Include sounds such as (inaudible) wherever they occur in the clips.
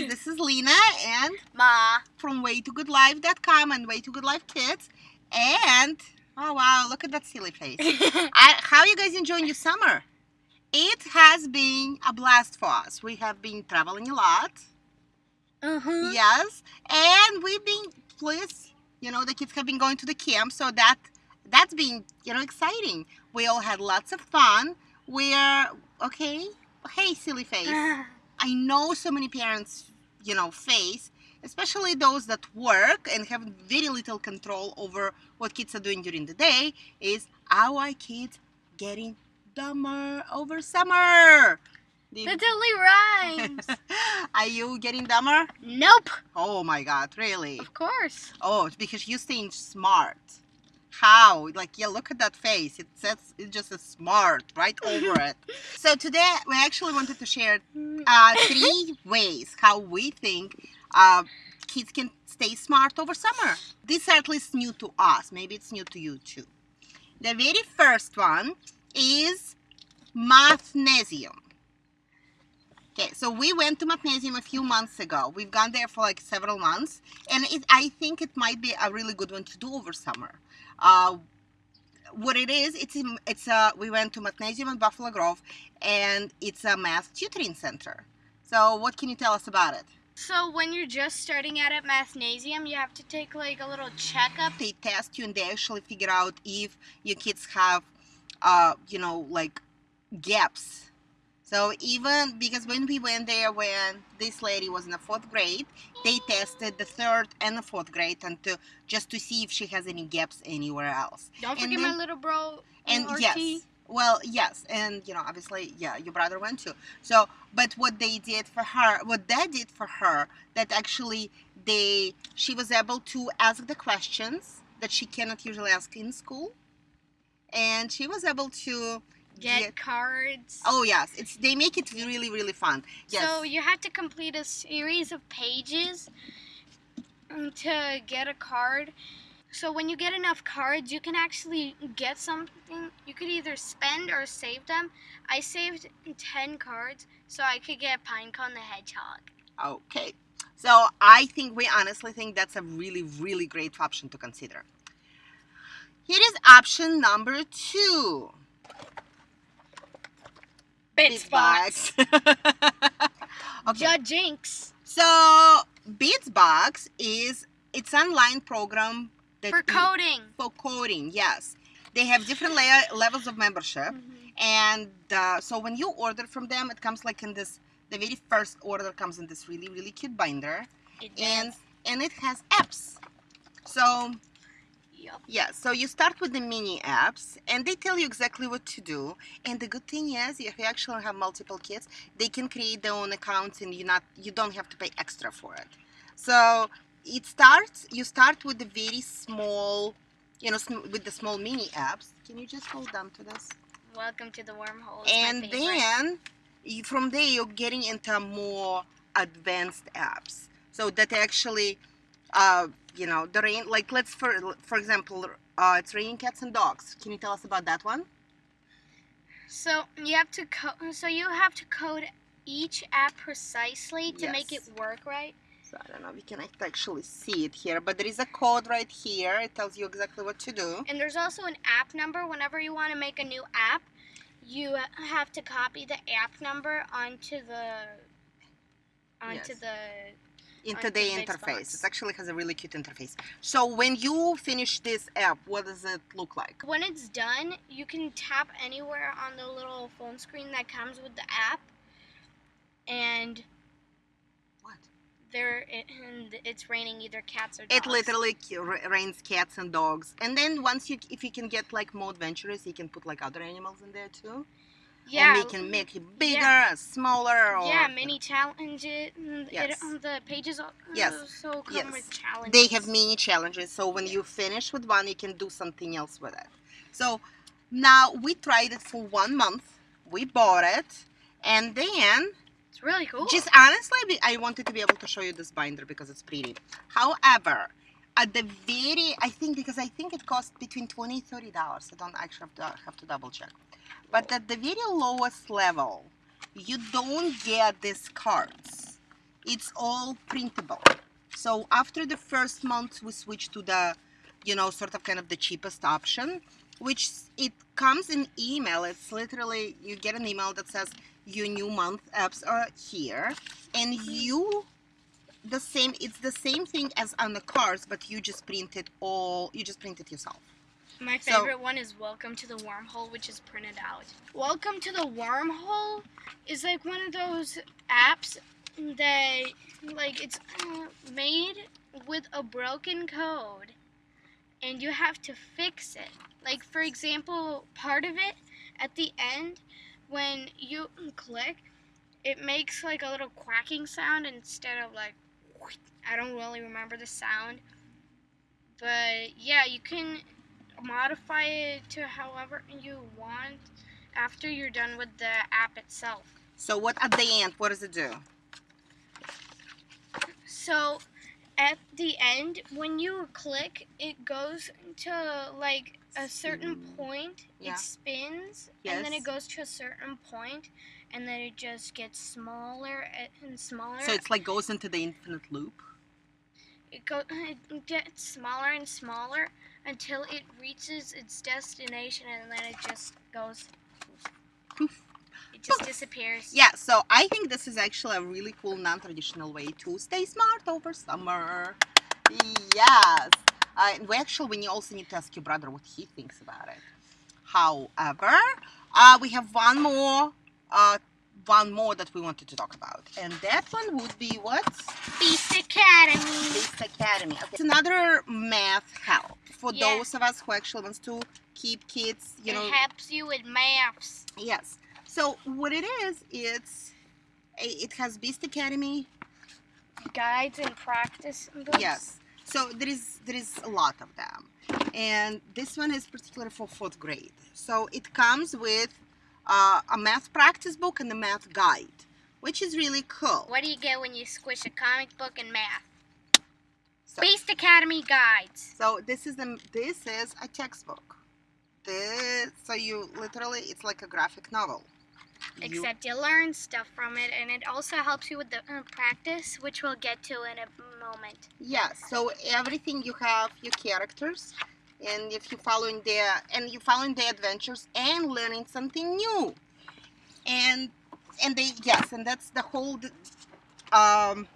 guys, this is Lena and Ma. from waytogoodlife.com and Way to Good Life Kids. And, oh wow, look at that silly face. (laughs) I, how you guys enjoying your summer? It has been a blast for us. We have been traveling a lot. Uh-huh. Yes. And we've been, please, you know, the kids have been going to the camp, so that that's been, you know, exciting. We all had lots of fun. We're, okay, hey, silly face. (laughs) I know so many parents, you know, face, especially those that work and have very little control over what kids are doing during the day, is our kids getting dumber over summer? The- That totally rhymes. (laughs) are you getting dumber? nope. Oh my god, really? Of course. Oh, because you're staying smart. How? Like, yeah, look at that face. It says it just says smart right over it. (laughs) So today we actually wanted to share uh, (laughs) three ways how we think uh, kids can stay smart over summer. This is at least new to us. Maybe it's new to you too. The very first one is Mathnasium. Okay, so we went to Mathnasium a few months ago. We've gone there for like several months, and it, I think it might be a really good one to do over summer. Uh, what it is, it's in, it's a we went to Mathnasium in Buffalo Grove, and it's a math tutoring center. So what can you tell us about it? So when you're just starting out at Mathnasium, you have to take like a little checkup. They test you and they actually figure out if your kids have, uh, you know, like gaps. So even because when we went there, when this lady was in the fourth grade, they tested the third and the fourth grade and to just to see if she has any gaps anywhere else. Don't And forget then- my little bro. and RT. yes well yes and you know obviously yeah your brother went too so but what they did for her what they did for her that actually they she was able to ask the questions that she cannot usually ask in school and she was able to Get cards. oh yes it's they make it really really fun yes So you have to complete a series of pages um, to get a card. So when you get enough cards, you can actually get something. You could either spend or save them. I saved 10 cards so I could get Pinecone the Hedgehog. Okay. So I think we honestly think that's a really, really great option to consider. Here is option number two. Bitsbox. (laughs) okay. Judge Jinx. So Bitsbox is it's online program that For you- coding. for coding. Yes, they have different layer, levels of membership, and uh, so when you order from them, it comes like in this. The very first order comes in this really, really cute binder It and and it has apps so Yeah. So you start with the mini apps and they tell you exactly what to do and the good thing is if you actually have multiple kids they can create their own accounts and you not you don't have to pay extra for it. So it starts you start with the very small you know sm- with the small mini apps. Can you just hold on to this? Welcome to the wormhole. It's and then you, from there you're getting into more advanced apps. So that actually uh, you know the rain like let's for for example uh, it's raining cats and dogs can you tell us about that one So you have to co- so you have to code each app precisely to make it work right. so i don't know if you can actually see it here but there is a code right here it tells you exactly what to do And there's also an app number. Whenever you want to make a new app, you have to copy the app number onto the onto Yes. the into the interface. It actually has a really cute interface. So when you finish this app what does it look like? When it's done, you can tap anywhere on the little phone screen that comes with the app, and what? there it, and it's raining either cats or dogs. It literally rains cats and dogs, and then once you, if you can get like more adventurous, you can put like other animals in there too. Yeah. and they can make it bigger, smaller, or yeah, many challenges. Yes. It, um, the pages Yes. also come Yes. with challenges. They have many challenges, so when you finish with one, you can do something else with it. So now we tried it for one month. We bought it, and then It's really cool. Just honestly, I wanted to be able to show you this binder because it's pretty. However, at the very, I think because I think it costs between 20 and 30 dollars. I don't actually have to, have to double check. But at the very lowest level, you don't get these cards. it's all printable. So after the first month, we switch to the, you know, sort of kind of the cheapest option, which it comes in email. It's literally, you get an email that says your new month apps are here and mm-hmm. you the same it's the same thing as on the cards but you just print it all you just print it yourself My So- favorite one is Welcome to the Wormhole, which is printed out. Welcome to the Wormhole is like one of those apps that, like, it's made with a broken code, and you have to fix it. Like, for example, part of it at the end, when you click, it makes like a little quacking sound instead of like, I don't really remember the sound. But yeah, you can modify it to however you want after you're done with the app itself. so what at the end what does it do So at the end, when you click, it goes to like a certain point, Yeah. it spins, and then it goes to a certain point, and then it just gets smaller and smaller. so it's like goes into the infinite loop it go (laughs) it gets smaller and smaller until it reaches its destination, and then it just goes. Poof. It just disappears. yeah so i think this is actually a really cool non-traditional way to stay smart over summer yes uh, and we actually we also need to ask your brother what he thinks about it however uh, we have one more uh, one more that we wanted to talk about and that one would be what Beast Academy. Beast Academy. Okay. It's another math help for Yeah. those of us who actually wants to keep kids, you it know. helps you with maps. Yes. So what it is, it's it has Beast Academy. guides and practice books. Yes. So there is there is a lot of them, and this one is particularly for fourth grade. So it comes with uh, a math practice book and a math guide, which is really cool. What do you get when you squish a comic book and math? So, Beast Academy guides. so this is the this is a textbook. This so you literally it's like a graphic novel. Except you learn stuff from it, and it also helps you with the uh, practice, which we'll get to in a moment. Yes. So everything you have your characters, and if you're following their and you're following their adventures and learning something new, and and they yes, and that's the whole. Um,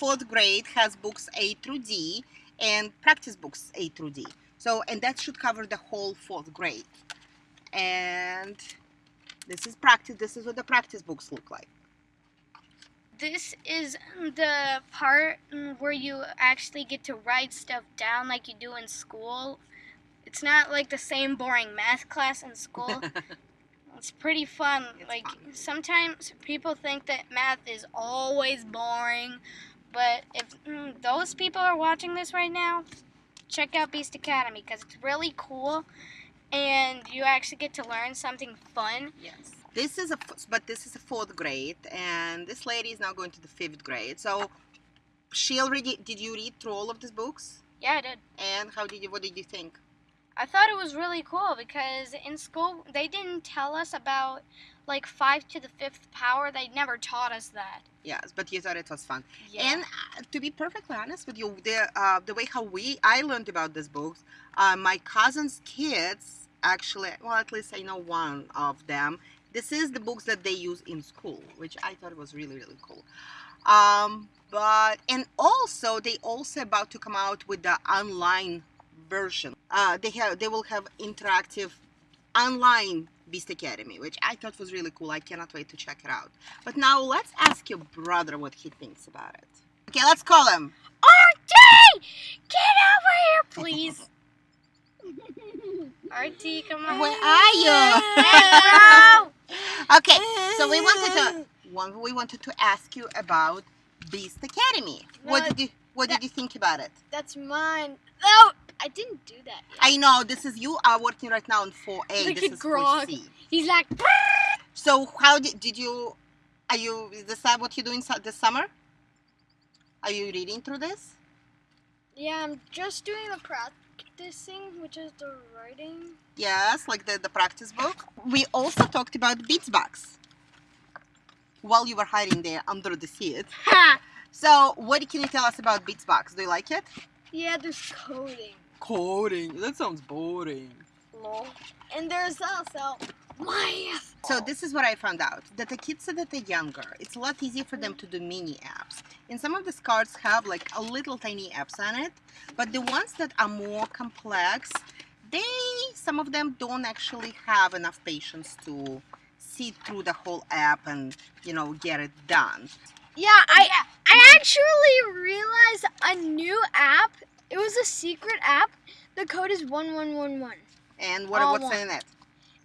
fourth grade has books A through D and practice books A through D. So and that should cover the whole fourth grade. And this is practice. This is what the practice books look like. This is the part where you actually get to write stuff down like you do in school. It's not like the same boring math class in school. (laughs) It's pretty fun. It's like fun. sometimes people think that math is always boring, but if mm, those people are watching this right now, check out Beast Academy because it's really cool, and you actually get to learn something fun. Yes. This is a but this is a fourth grade, and this lady is now going to the fifth grade. So she already did you read through all of these books? Yeah, I did. And how did you? What did you think? I thought it was really cool because in school they didn't tell us about like five to the fifth power. They never taught us that. Yes, but you thought it was fun. Yeah. And uh, to be perfectly honest with you, the uh, the way how we I learned about these books, uh, my cousin's kids actually, well, at least I know one of them. This is the books that they use in school, which I thought was really really cool. Um, but and also they also about to come out with the online version. Uh, they have they will have interactive online Beast Academy, which I thought was really cool. I cannot wait to check it out. But now let's ask your brother what he thinks about it. Okay, let's call him. RT, get over here, please. (laughs) RT, come on. Where are you? Hello. (laughs) Okay, so we wanted to one we wanted to ask you about Beast Academy. What did you what did you think about it? That's mine. No, I didn't do that. Yet. I know this is you are working right now on 4A. Look this at is Grogg. 4C. He's like, So how did, did you are you is this what you doing this summer? Are you reading through this? yeah, I'm just doing the practicing, which is the writing. Yes, like the, the practice book. We also talked about Bitsbox while you were hiding there under the seat. So, what can you tell us about Bitsbox? Do you like it? Yeah, there's coding. Coding. That sounds boring. Lol. And there's also math. So this is what I found out that the kids that are younger, it's a lot easier for them to do mini apps. And some of these cards have like a little tiny apps on it, but the ones that are more complex, they some of them don't actually have enough patience to see through the whole app and you know get it done. Yeah, I I actually realized a new app. It was a secret app. The code is one one one one. And what All what's one. in it?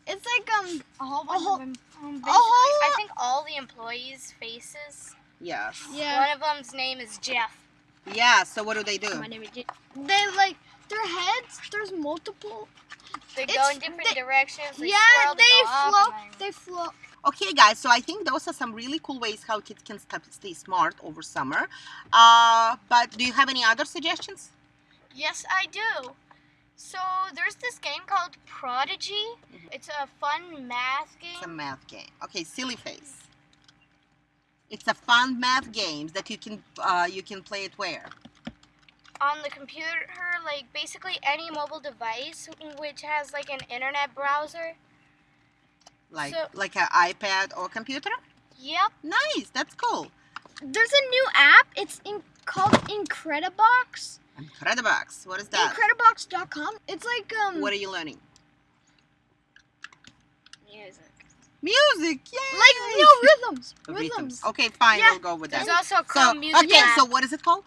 It's like um A whole A whole- of them. Um, basically, whole- I think all the employees' faces. Yes. yeah. One of them's name is Jeff. Yeah. So what do they do? My name is J- They like their heads. There's multiple. They go in different they- directions. They yeah, swirl, they go up, float. They float. Okay, guys, so I think those are some really cool ways how kids can stay smart over summer. Uh, but do you have any other suggestions? Yes, I do. So there's this game called Prodigy. Mhm. It's a fun math game. It's a math game. Okay, silly face. It's a fun math game that you can uh, you can play it where? on the computer, like basically any mobile device which has like an internet browser. Like So- like an iPad or computer? Yep. Nice, that's cool. There's a new app. It's in, called Incredibox. Incredibox. What is that? Incredibox.com. It's like um What are you learning? Music. Music. Yay! like no rhythms. Rhythms. Okay, fine. Yeah, We'll go with There's that. also a So Music okay, app. so what is it called?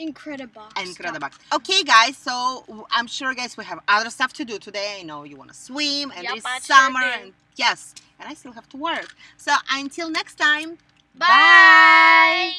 Incredibox. Incredibox. Okay, guys. So I'm sure, guys, we have other stuff to do today. I know you want to swim, and Yep, it's I sure summer, and yes, and I still have to work. So until next time. Bye.